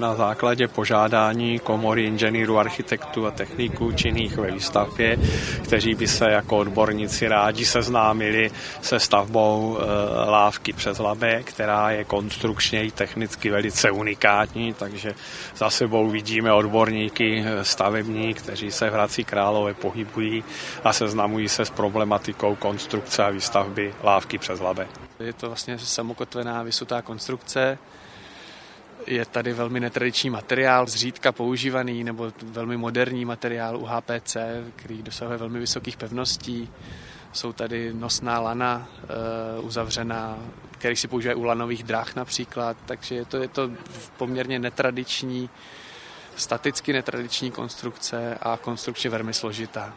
Na základě požádání komory inženýrů, architektů a techniků činných ve výstavbě, kteří by se jako odborníci rádi seznámili se stavbou e, lávky přes Labe, která je konstrukčně i technicky velice unikátní, takže za sebou vidíme odborníky e, stavební, kteří se v Hradci Králové pohybují a seznamují se s problematikou konstrukce a výstavby lávky přes Labe. Je to vlastně samokotvená vysutá konstrukce, je tady velmi netradiční materiál, zřídka používaný nebo velmi moderní materiál UHPC, který dosahuje velmi vysokých pevností. Jsou tady nosná lana e, uzavřená, který si používají u lanových dráh například, takže je to, je to poměrně netradiční, staticky netradiční konstrukce a konstrukčně velmi složitá.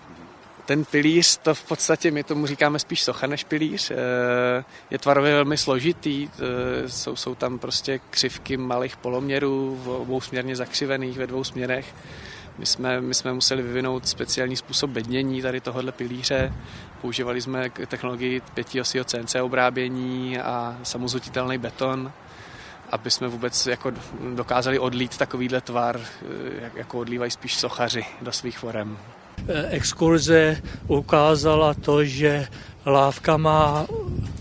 Ten pilíř, to v podstatě my tomu říkáme spíš socha než pilíř, eh, je tvarově velmi složitý, eh, jsou, jsou tam prostě křivky malých poloměrů, v obou směrně zakřivených ve dvou směrech. My jsme, my jsme museli vyvinout speciální způsob bednění tady tohohle pilíře. Používali jsme technologii pětiosího CNC obrábění a samozutitelný beton, aby jsme vůbec jako dokázali odlít takovýhle tvar, eh, jako odlívají spíš sochaři do svých forem. Exkurze ukázala to, že lávka má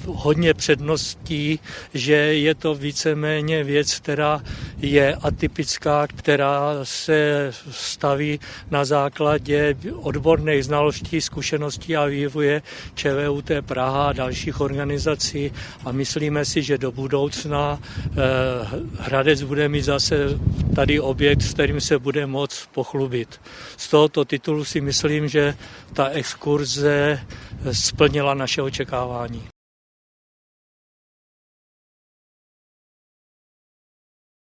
hodně předností, že je to víceméně věc, která je atypická, která se staví na základě odborných znalostí, zkušeností a vývoje ČVUT Praha a dalších organizací a myslíme si, že do budoucna eh, Hradec bude mít zase tady objekt, s kterým se bude moct pochlubit. Z tohoto titulu si myslím, že ta exkurze splnila naše očekávání.